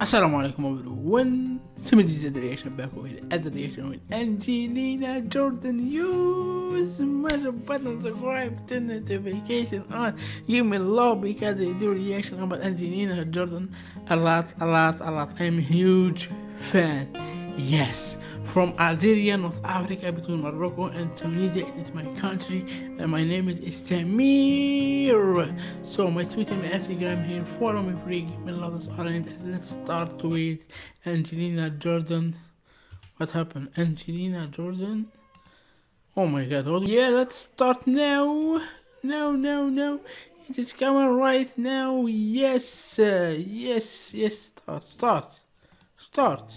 Assalamu alaikum everyone. The reaction back with other reaction with Angelina Jordan. Use smash the button, subscribe, turn notification on. Give me love because they do reaction about Angelina Jordan a lot, a lot, a lot. I'm a huge fan. Yes from Algeria, North Africa, between Morocco and Tunisia. It is my country, and my name is Istamir. So my Twitter and Instagram here. Follow me free. Love this orange. Let's start with Angelina Jordan. What happened? Angelina Jordan. Oh my God! Oh, yeah, let's start now. No, no, no. It is coming right now. Yes, uh, yes, yes. Start, start, start.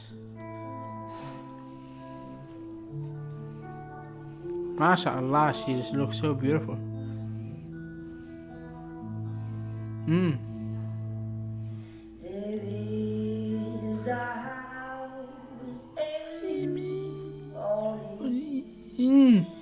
MashaAllah, she just looks so beautiful. Hmm. Mm.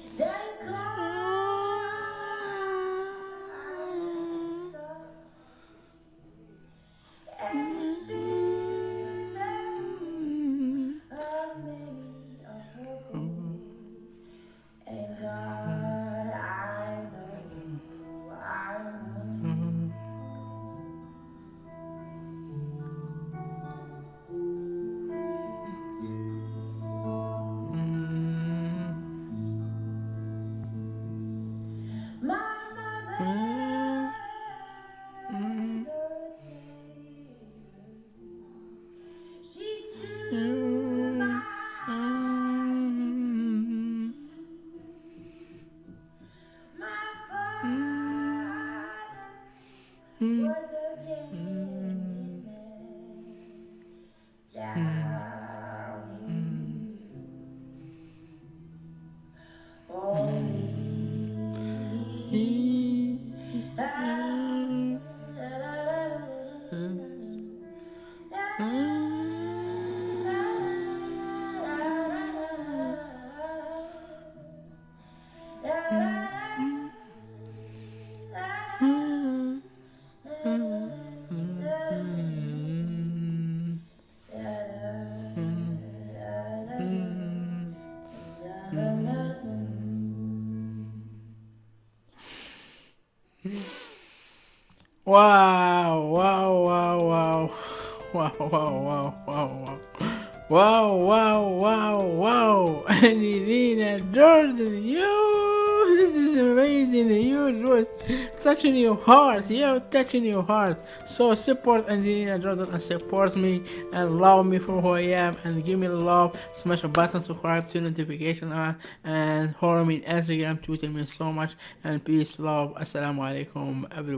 Yeah. Mm -hmm. Wow, wow, wow, wow. Wow, wow, wow, wow, wow. Wow, wow, wow, wow. Angelina Jordan, yo, this is amazing. You was touching your heart, yo, touching your heart. So support Angelina Jordan and support me and love me for who I am and give me love. Smash a button, subscribe, to notification on, and follow me on Instagram, Twitter me so much. And peace, love. Assalamu alaikum, everyone.